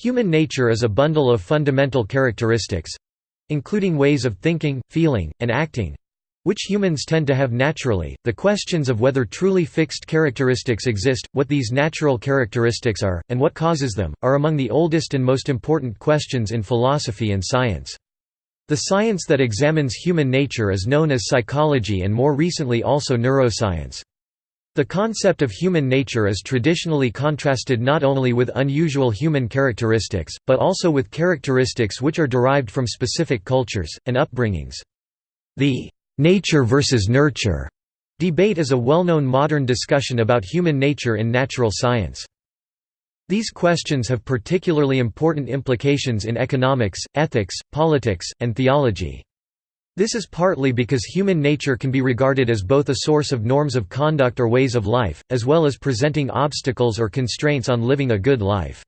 Human nature is a bundle of fundamental characteristics—including ways of thinking, feeling, and acting—which humans tend to have naturally. The questions of whether truly fixed characteristics exist, what these natural characteristics are, and what causes them, are among the oldest and most important questions in philosophy and science. The science that examines human nature is known as psychology and more recently also neuroscience. The concept of human nature is traditionally contrasted not only with unusual human characteristics, but also with characteristics which are derived from specific cultures, and upbringings. The «nature versus nurture» debate is a well-known modern discussion about human nature in natural science. These questions have particularly important implications in economics, ethics, politics, and theology. This is partly because human nature can be regarded as both a source of norms of conduct or ways of life, as well as presenting obstacles or constraints on living a good life.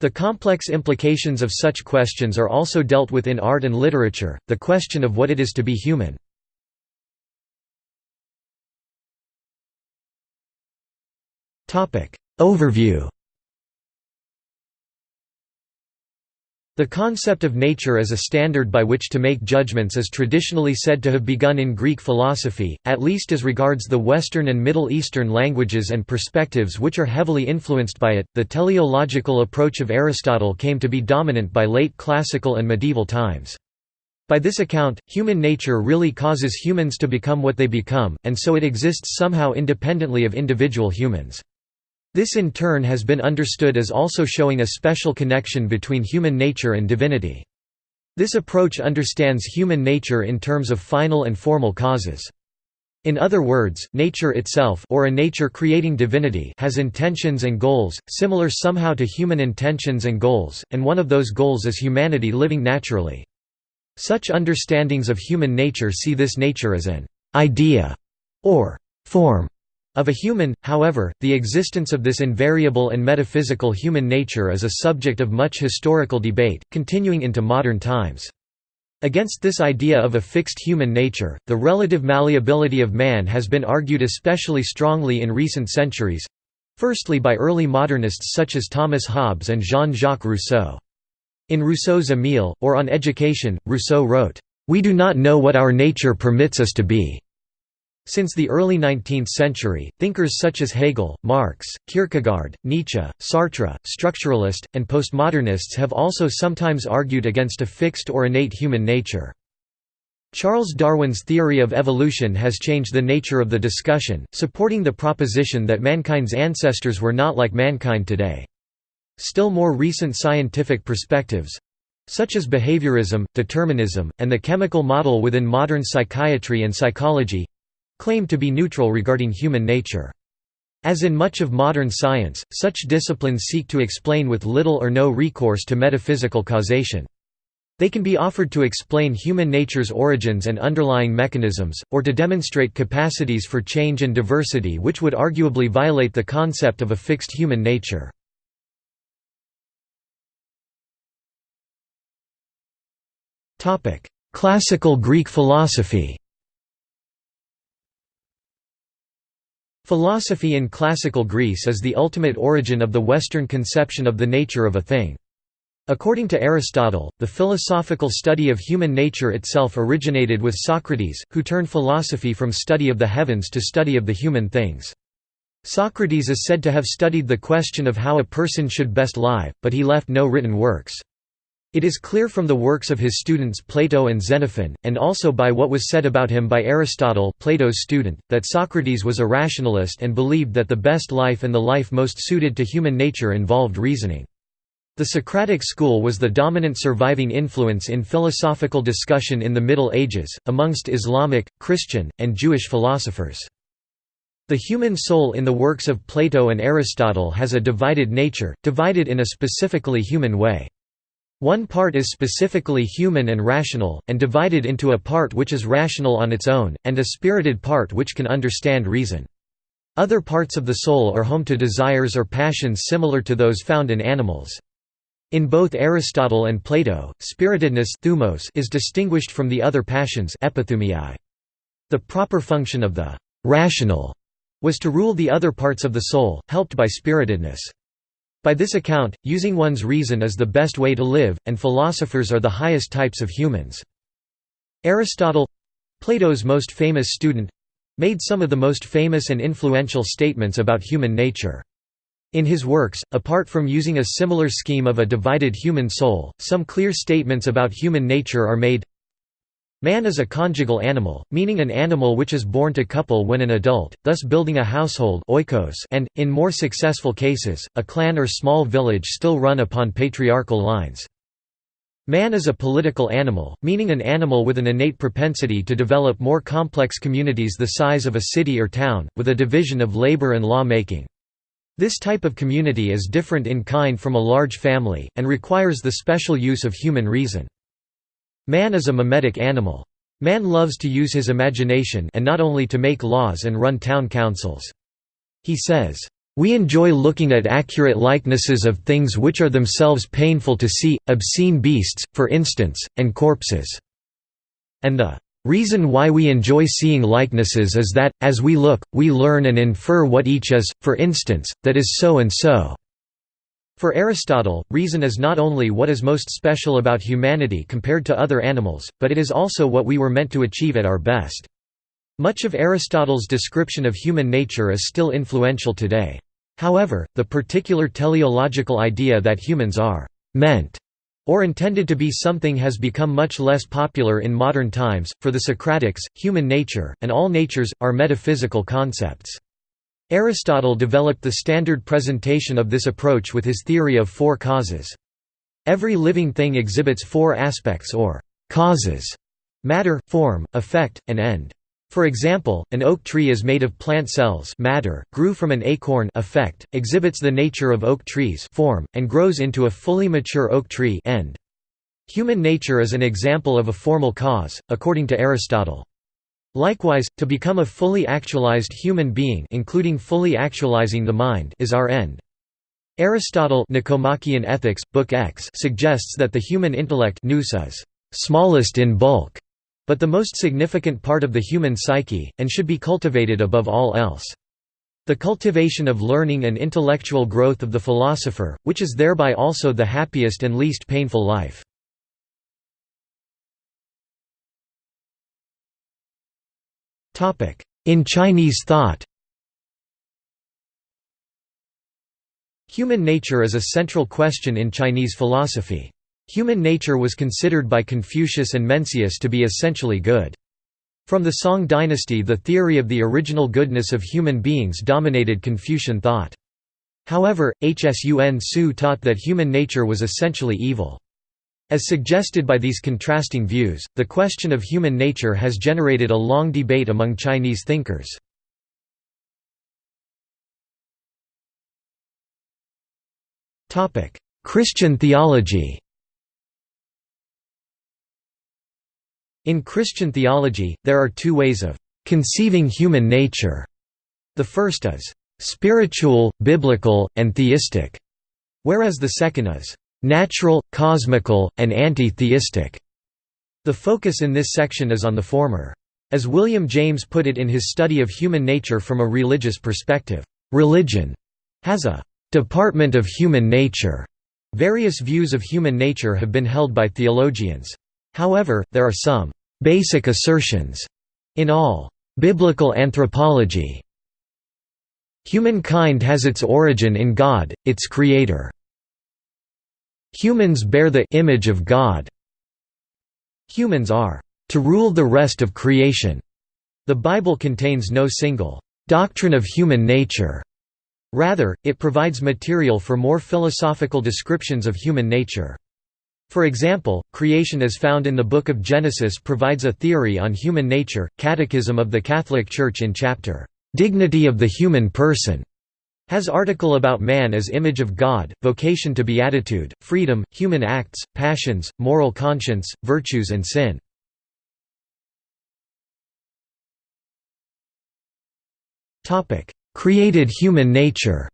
The complex implications of such questions are also dealt with in art and literature, the question of what it is to be human. Overview The concept of nature as a standard by which to make judgments is traditionally said to have begun in Greek philosophy, at least as regards the Western and Middle Eastern languages and perspectives which are heavily influenced by it. The teleological approach of Aristotle came to be dominant by late classical and medieval times. By this account, human nature really causes humans to become what they become, and so it exists somehow independently of individual humans. This in turn has been understood as also showing a special connection between human nature and divinity. This approach understands human nature in terms of final and formal causes. In other words, nature itself or a nature creating divinity has intentions and goals, similar somehow to human intentions and goals, and one of those goals is humanity living naturally. Such understandings of human nature see this nature as an idea or form of a human, however, the existence of this invariable and metaphysical human nature is a subject of much historical debate, continuing into modern times. Against this idea of a fixed human nature, the relative malleability of man has been argued especially strongly in recent centuries—firstly by early modernists such as Thomas Hobbes and Jean-Jacques Rousseau. In Rousseau's Emile, or On Education, Rousseau wrote, "...we do not know what our nature permits us to be." Since the early 19th century, thinkers such as Hegel, Marx, Kierkegaard, Nietzsche, Sartre, structuralist, and postmodernists have also sometimes argued against a fixed or innate human nature. Charles Darwin's theory of evolution has changed the nature of the discussion, supporting the proposition that mankind's ancestors were not like mankind today. Still more recent scientific perspectives—such as behaviorism, determinism, and the chemical model within modern psychiatry and psychology, claim to be neutral regarding human nature. As in much of modern science, such disciplines seek to explain with little or no recourse to metaphysical causation. They can be offered to explain human nature's origins and underlying mechanisms, or to demonstrate capacities for change and diversity which would arguably violate the concept of a fixed human nature. Classical Greek philosophy Philosophy in classical Greece is the ultimate origin of the Western conception of the nature of a thing. According to Aristotle, the philosophical study of human nature itself originated with Socrates, who turned philosophy from study of the heavens to study of the human things. Socrates is said to have studied the question of how a person should best live, but he left no written works. It is clear from the works of his students Plato and Xenophon, and also by what was said about him by Aristotle Plato's student, that Socrates was a rationalist and believed that the best life and the life most suited to human nature involved reasoning. The Socratic school was the dominant surviving influence in philosophical discussion in the Middle Ages, amongst Islamic, Christian, and Jewish philosophers. The human soul in the works of Plato and Aristotle has a divided nature, divided in a specifically human way. One part is specifically human and rational, and divided into a part which is rational on its own, and a spirited part which can understand reason. Other parts of the soul are home to desires or passions similar to those found in animals. In both Aristotle and Plato, spiritedness thumos is distinguished from the other passions The proper function of the «rational» was to rule the other parts of the soul, helped by spiritedness. By this account, using one's reason is the best way to live, and philosophers are the highest types of humans. Aristotle—Plato's most famous student—made some of the most famous and influential statements about human nature. In his works, apart from using a similar scheme of a divided human soul, some clear statements about human nature are made Man is a conjugal animal, meaning an animal which is born to couple when an adult, thus building a household oikos and, in more successful cases, a clan or small village still run upon patriarchal lines. Man is a political animal, meaning an animal with an innate propensity to develop more complex communities the size of a city or town, with a division of labor and law-making. This type of community is different in kind from a large family, and requires the special use of human reason. Man is a mimetic animal. Man loves to use his imagination and not only to make laws and run town councils. He says, "...we enjoy looking at accurate likenesses of things which are themselves painful to see, obscene beasts, for instance, and corpses." And the Reason why we enjoy seeing likenesses is that, as we look, we learn and infer what each is, for instance, that is so and so. For Aristotle, reason is not only what is most special about humanity compared to other animals, but it is also what we were meant to achieve at our best. Much of Aristotle's description of human nature is still influential today. However, the particular teleological idea that humans are «meant» or intended to be something has become much less popular in modern times. For the Socratics, human nature, and all natures, are metaphysical concepts. Aristotle developed the standard presentation of this approach with his theory of four causes. Every living thing exhibits four aspects or causes matter, form, effect, and end. For example, an oak tree is made of plant cells matter, grew from an acorn effect, exhibits the nature of oak trees form, and grows into a fully mature oak tree end. Human nature is an example of a formal cause, according to Aristotle. Likewise, to become a fully actualized human being including fully actualizing the mind is our end. Aristotle Nicomachean Ethics, Book X suggests that the human intellect is smallest in bulk but the most significant part of the human psyche, and should be cultivated above all else. The cultivation of learning and intellectual growth of the philosopher, which is thereby also the happiest and least painful life. In Chinese thought Human nature is a central question in Chinese philosophy. Human nature was considered by Confucius and Mencius to be essentially good. From the Song dynasty the theory of the original goodness of human beings dominated Confucian thought. However, Hsun Tzu taught that human nature was essentially evil. As suggested by these contrasting views, the question of human nature has generated a long debate among Chinese thinkers. Christian theology In Christian theology, there are two ways of conceiving human nature. The first is spiritual, biblical, and theistic, whereas the second is natural, cosmical, and anti-theistic. The focus in this section is on the former. As William James put it in his study of human nature from a religious perspective, religion has a department of human nature. Various views of human nature have been held by theologians. However, there are some basic assertions in all biblical anthropology. Humankind has its origin in God, its creator. Humans bear the image of God. Humans are to rule the rest of creation. The Bible contains no single doctrine of human nature. Rather, it provides material for more philosophical descriptions of human nature. For example, creation as found in the Book of Genesis provides a theory on human nature. Catechism of the Catholic Church in chapter, Dignity of the Human Person, has article about man as image of God, vocation to beatitude, freedom, human acts, passions, moral conscience, virtues and sin. Created human nature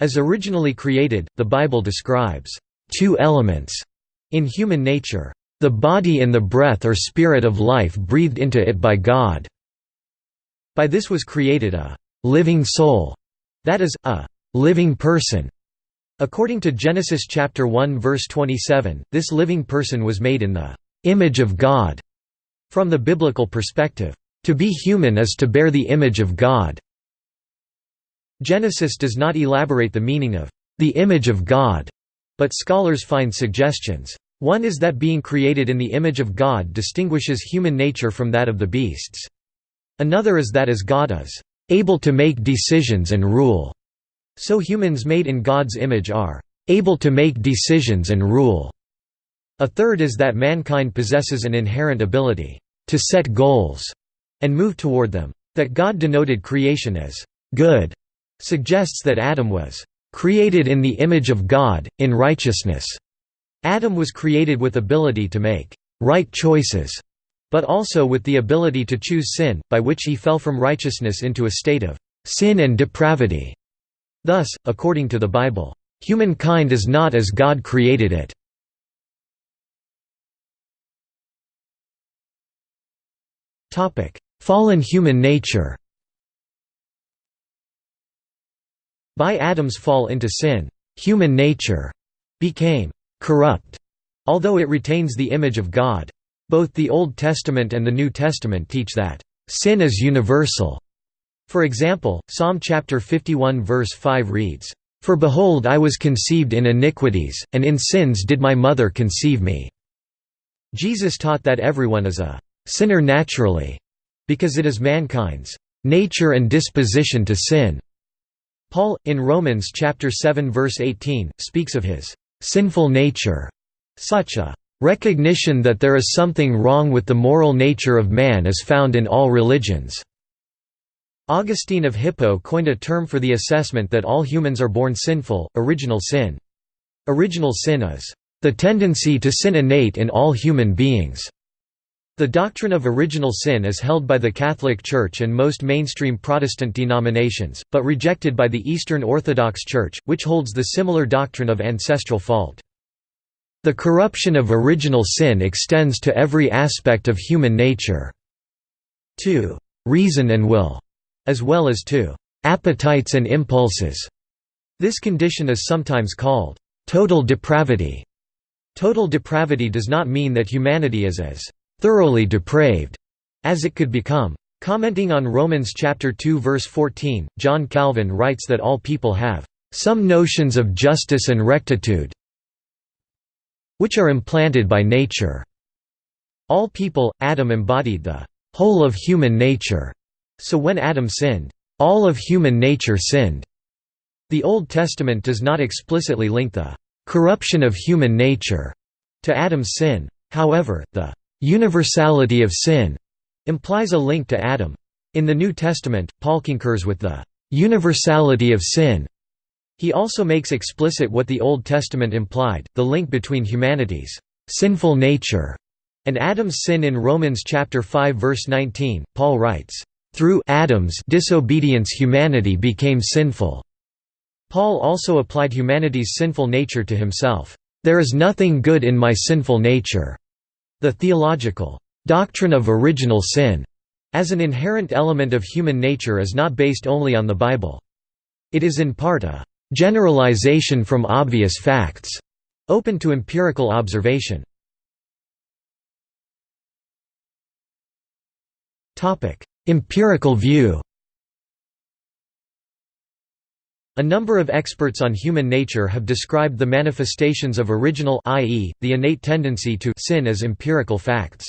As originally created, the Bible describes two elements in human nature. The body and the breath or spirit of life breathed into it by God. By this was created a living soul, that is, a living person. According to Genesis chapter 1 verse 27, this living person was made in the image of God. From the biblical perspective, to be human is to bear the image of God. Genesis does not elaborate the meaning of the image of God, but scholars find suggestions. One is that being created in the image of God distinguishes human nature from that of the beasts. Another is that as God is able to make decisions and rule, so humans made in God's image are able to make decisions and rule. A third is that mankind possesses an inherent ability to set goals and move toward them. That God denoted creation as good suggests that Adam was created in the image of God, in righteousness. Adam was created with ability to make right choices, but also with the ability to choose sin, by which he fell from righteousness into a state of sin and depravity. Thus, according to the Bible, humankind is not as God created it. Fallen human nature By Adam's fall into sin, human nature became corrupt, although it retains the image of God. Both the Old Testament and the New Testament teach that sin is universal. For example, Psalm chapter 51 verse 5 reads, "For behold I was conceived in iniquities, and in sins did my mother conceive me." Jesus taught that everyone is a sinner naturally, because it is mankind's nature and disposition to sin. Paul, in Romans chapter 7 verse 18, speaks of his sinful nature. Such a recognition that there is something wrong with the moral nature of man is found in all religions. Augustine of Hippo coined a term for the assessment that all humans are born sinful, original sin. Original sin is the tendency to sin innate in all human beings. The doctrine of original sin is held by the Catholic Church and most mainstream Protestant denominations, but rejected by the Eastern Orthodox Church, which holds the similar doctrine of ancestral fault. The corruption of original sin extends to every aspect of human nature. to reason and will, as well as to appetites and impulses. This condition is sometimes called total depravity. Total depravity does not mean that humanity is as thoroughly depraved as it could become. Commenting on Romans chapter 2 verse 14, John Calvin writes that all people have some notions of justice and rectitude which are implanted by nature. All people, Adam embodied the whole of human nature, so when Adam sinned, all of human nature sinned. The Old Testament does not explicitly link the corruption of human nature to Adam's sin. However, the Universality of sin implies a link to Adam. In the New Testament, Paul concurs with the universality of sin. He also makes explicit what the Old Testament implied, the link between humanity's sinful nature and Adam's sin in Romans chapter 5 verse 19. Paul writes, "Through Adam's disobedience humanity became sinful." Paul also applied humanity's sinful nature to himself. There is nothing good in my sinful nature. The theological doctrine of original sin as an inherent element of human nature is not based only on the Bible. It is in part a generalization from obvious facts, open to empirical observation. Empirical view A number of experts on human nature have described the manifestations of original i.e., the innate tendency to sin as empirical facts.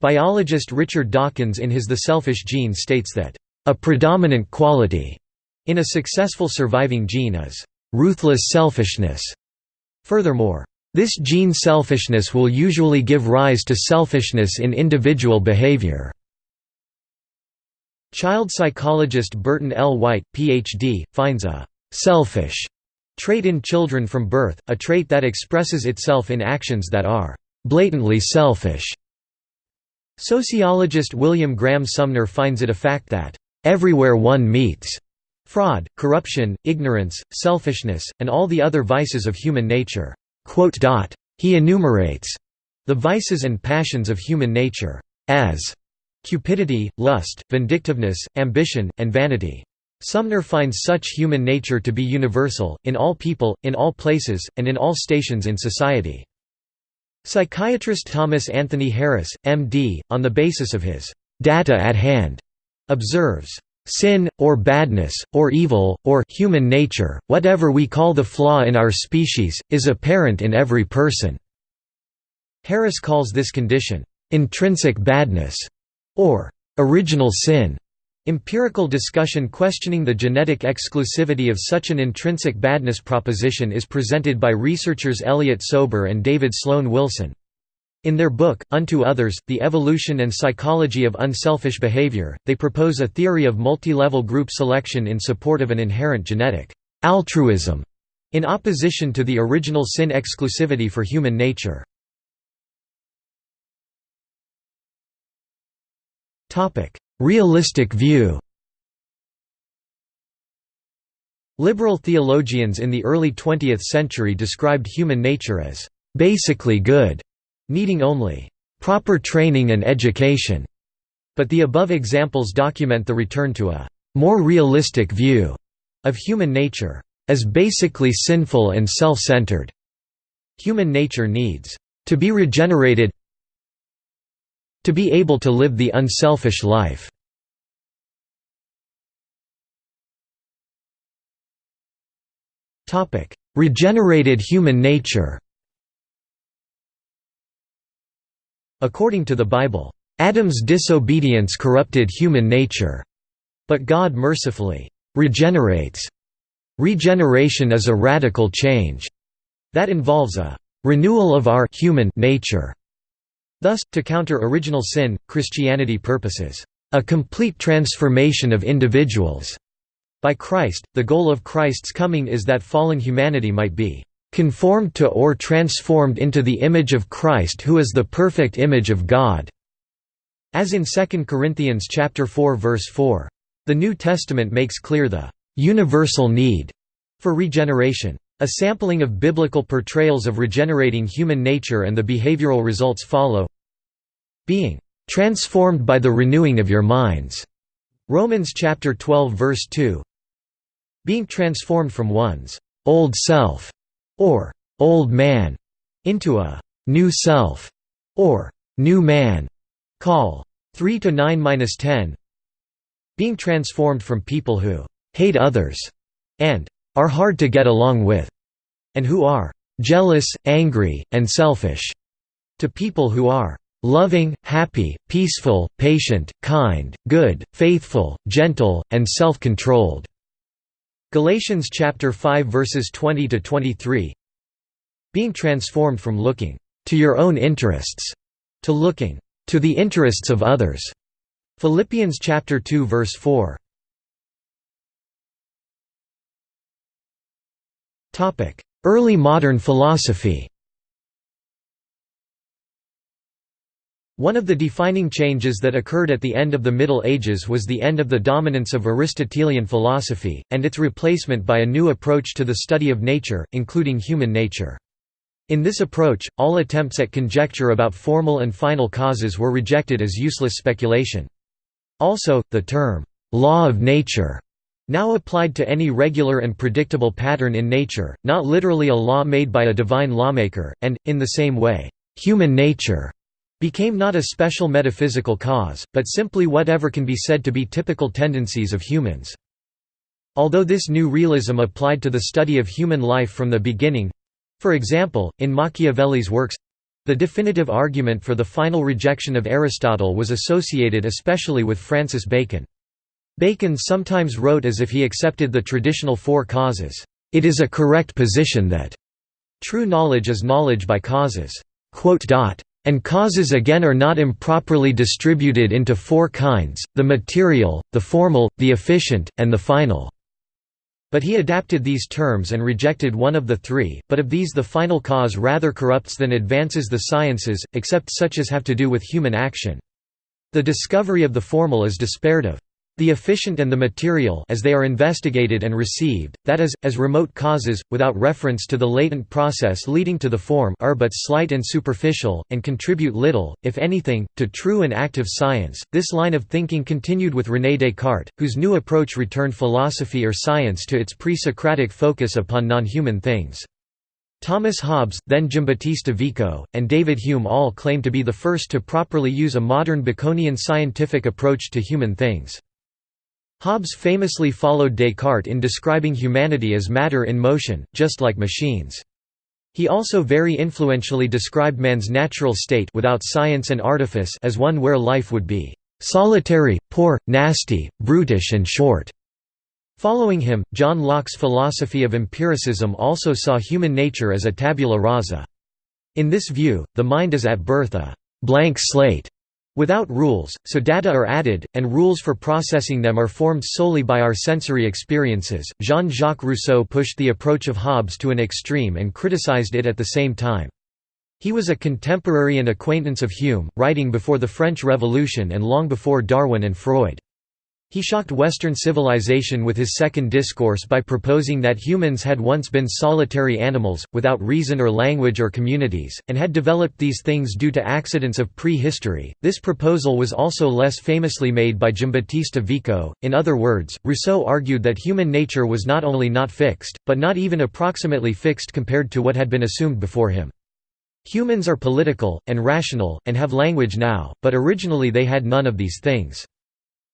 Biologist Richard Dawkins in his The Selfish Gene states that, "...a predominant quality," in a successful surviving gene is, "...ruthless selfishness." Furthermore, this gene selfishness will usually give rise to selfishness in individual behavior. Child psychologist Burton L. White, Ph.D., finds a «selfish» trait in children from birth, a trait that expresses itself in actions that are «blatantly selfish». Sociologist William Graham Sumner finds it a fact that «everywhere one meets» fraud, corruption, ignorance, selfishness, and all the other vices of human nature. He enumerates the vices and passions of human nature as cupidity, lust, vindictiveness, ambition, and vanity. Sumner finds such human nature to be universal, in all people, in all places, and in all stations in society. Psychiatrist Thomas Anthony Harris, M.D., on the basis of his data at hand, observes, Sin, or badness, or evil, or human nature, whatever we call the flaw in our species, is apparent in every person." Harris calls this condition, "...intrinsic badness", or "...original sin". Empirical discussion questioning the genetic exclusivity of such an intrinsic badness proposition is presented by researchers Elliot Sober and David Sloan Wilson. In their book, Unto Others, The Evolution and Psychology of Unselfish Behavior, they propose a theory of multi-level group selection in support of an inherent genetic altruism, in opposition to the original sin exclusivity for human nature. Realistic view Liberal theologians in the early 20th century described human nature as basically good needing only proper training and education. But the above examples document the return to a more realistic view of human nature as basically sinful and self-centered. Human nature needs to be regenerated to be able to live the unselfish life. Regenerated human nature According to the Bible, Adam's disobedience corrupted human nature. But God mercifully regenerates. Regeneration is a radical change that involves a renewal of our human nature. Thus, to counter original sin, Christianity purposes a complete transformation of individuals. By Christ, the goal of Christ's coming is that fallen humanity might be conformed to or transformed into the image of Christ who is the perfect image of God." As in 2 Corinthians chapter 4 verse 4. The New Testament makes clear the «universal need» for regeneration. A sampling of biblical portrayals of regenerating human nature and the behavioral results follow being «transformed by the renewing of your minds» Romans chapter 12 verse 2 being transformed from one's «old self» or old man into a new self or new man. Call 3 to 9-10 being transformed from people who hate others and are hard to get along with and who are jealous, angry, and selfish to people who are loving, happy, peaceful, patient, kind, good, faithful, gentle, and self-controlled. Galatians chapter 5 verses 20 to 23. Being transformed from looking to your own interests to looking to the interests of others. Philippians chapter 2 verse 4. Topic: Early modern philosophy. One of the defining changes that occurred at the end of the Middle Ages was the end of the dominance of Aristotelian philosophy, and its replacement by a new approach to the study of nature, including human nature. In this approach, all attempts at conjecture about formal and final causes were rejected as useless speculation. Also, the term, "'law of nature' now applied to any regular and predictable pattern in nature, not literally a law made by a divine lawmaker, and, in the same way, "'human nature' became not a special metaphysical cause, but simply whatever can be said to be typical tendencies of humans. Although this new realism applied to the study of human life from the beginning—for example, in Machiavelli's works—the definitive argument for the final rejection of Aristotle was associated especially with Francis Bacon. Bacon sometimes wrote as if he accepted the traditional four causes. It is a correct position that true knowledge is knowledge by causes. And causes again are not improperly distributed into four kinds, the material, the formal, the efficient, and the final. But he adapted these terms and rejected one of the three, but of these the final cause rather corrupts than advances the sciences, except such as have to do with human action. The discovery of the formal is despaired of. The efficient and the material as they are investigated and received, that is, as remote causes, without reference to the latent process leading to the form are but slight and superficial, and contribute little, if anything, to true and active science. This line of thinking continued with René Descartes, whose new approach returned philosophy or science to its pre-Socratic focus upon non-human things. Thomas Hobbes, then Giambattista Vico, and David Hume all claim to be the first to properly use a modern Baconian scientific approach to human things. Hobbes famously followed Descartes in describing humanity as matter in motion, just like machines. He also very influentially described man's natural state without science and artifice as one where life would be solitary, poor, nasty, brutish and short. Following him, John Locke's philosophy of empiricism also saw human nature as a tabula rasa. In this view, the mind is at birth a blank slate Without rules, so data are added, and rules for processing them are formed solely by our sensory experiences. Jean Jacques Rousseau pushed the approach of Hobbes to an extreme and criticized it at the same time. He was a contemporary and acquaintance of Hume, writing before the French Revolution and long before Darwin and Freud. He shocked Western civilization with his second discourse by proposing that humans had once been solitary animals, without reason or language or communities, and had developed these things due to accidents of pre-history. This proposal was also less famously made by Giambattista Vico. In other words, Rousseau argued that human nature was not only not fixed, but not even approximately fixed compared to what had been assumed before him. Humans are political, and rational, and have language now, but originally they had none of these things.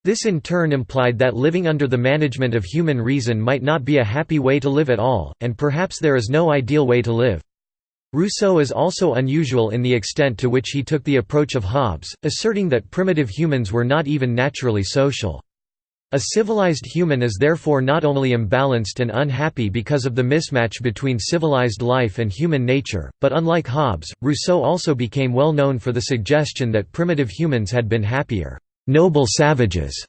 This in turn implied that living under the management of human reason might not be a happy way to live at all, and perhaps there is no ideal way to live. Rousseau is also unusual in the extent to which he took the approach of Hobbes, asserting that primitive humans were not even naturally social. A civilized human is therefore not only imbalanced and unhappy because of the mismatch between civilized life and human nature, but unlike Hobbes, Rousseau also became well known for the suggestion that primitive humans had been happier noble savages.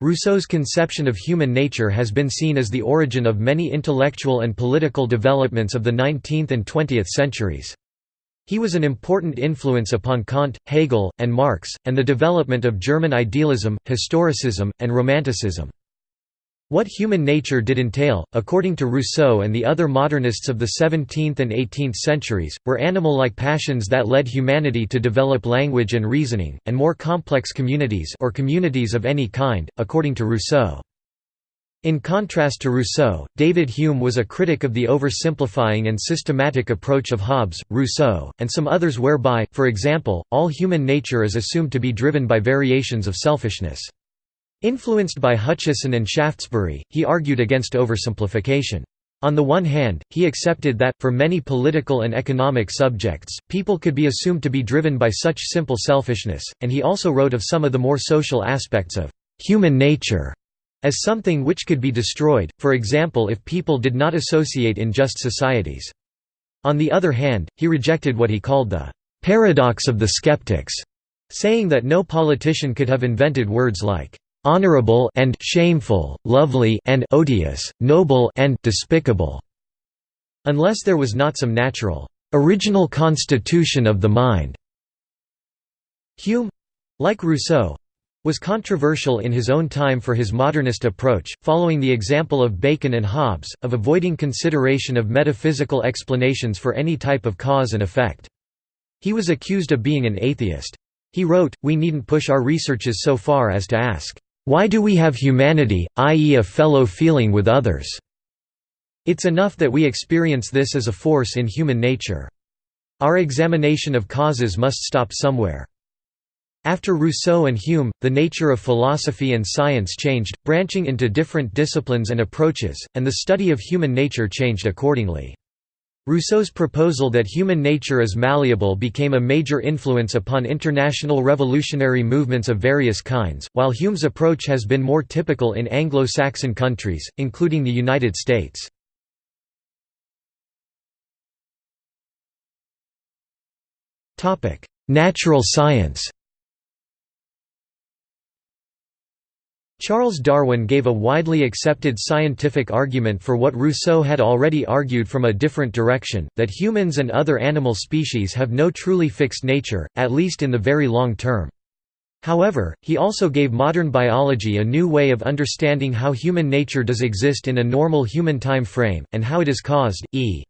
Rousseau's conception of human nature has been seen as the origin of many intellectual and political developments of the 19th and 20th centuries. He was an important influence upon Kant, Hegel, and Marx, and the development of German idealism, historicism, and romanticism. What human nature did entail, according to Rousseau and the other modernists of the 17th and 18th centuries, were animal-like passions that led humanity to develop language and reasoning, and more complex communities or communities of any kind, according to Rousseau. In contrast to Rousseau, David Hume was a critic of the oversimplifying and systematic approach of Hobbes, Rousseau, and some others whereby, for example, all human nature is assumed to be driven by variations of selfishness. Influenced by Hutcheson and Shaftesbury, he argued against oversimplification. On the one hand, he accepted that, for many political and economic subjects, people could be assumed to be driven by such simple selfishness, and he also wrote of some of the more social aspects of human nature as something which could be destroyed, for example if people did not associate in just societies. On the other hand, he rejected what he called the paradox of the skeptics, saying that no politician could have invented words like honorable and shameful, lovely and odious, noble and despicable, unless there was not some natural original constitution of the mind. Hume like Rousseau was controversial in his own time for his modernist approach, following the example of Bacon and Hobbes, of avoiding consideration of metaphysical explanations for any type of cause and effect. He was accused of being an atheist. He wrote, We needn't push our researches so far as to ask, why do we have humanity, i.e. a fellow feeling with others? It's enough that we experience this as a force in human nature. Our examination of causes must stop somewhere. After Rousseau and Hume, the nature of philosophy and science changed, branching into different disciplines and approaches, and the study of human nature changed accordingly. Rousseau's proposal that human nature is malleable became a major influence upon international revolutionary movements of various kinds, while Hume's approach has been more typical in Anglo-Saxon countries, including the United States. Natural science Charles Darwin gave a widely accepted scientific argument for what Rousseau had already argued from a different direction, that humans and other animal species have no truly fixed nature, at least in the very long term. However, he also gave modern biology a new way of understanding how human nature does exist in a normal human time frame, and how it is caused, e.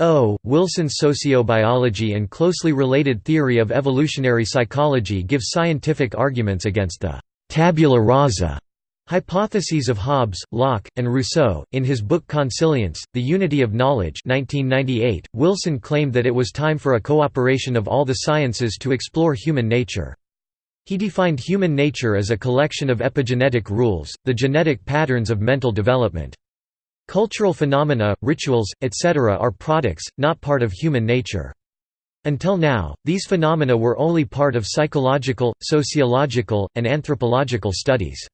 O. Wilson's sociobiology and closely related theory of evolutionary psychology give scientific arguments against the tabula rasa hypotheses of Hobbes, Locke, and Rousseau. In his book Consilience, The Unity of Knowledge 1998, Wilson claimed that it was time for a cooperation of all the sciences to explore human nature. He defined human nature as a collection of epigenetic rules, the genetic patterns of mental development. Cultural phenomena, rituals, etc. are products, not part of human nature. Until now, these phenomena were only part of psychological, sociological, and anthropological studies.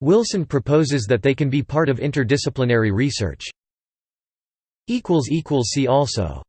Wilson proposes that they can be part of interdisciplinary research. See also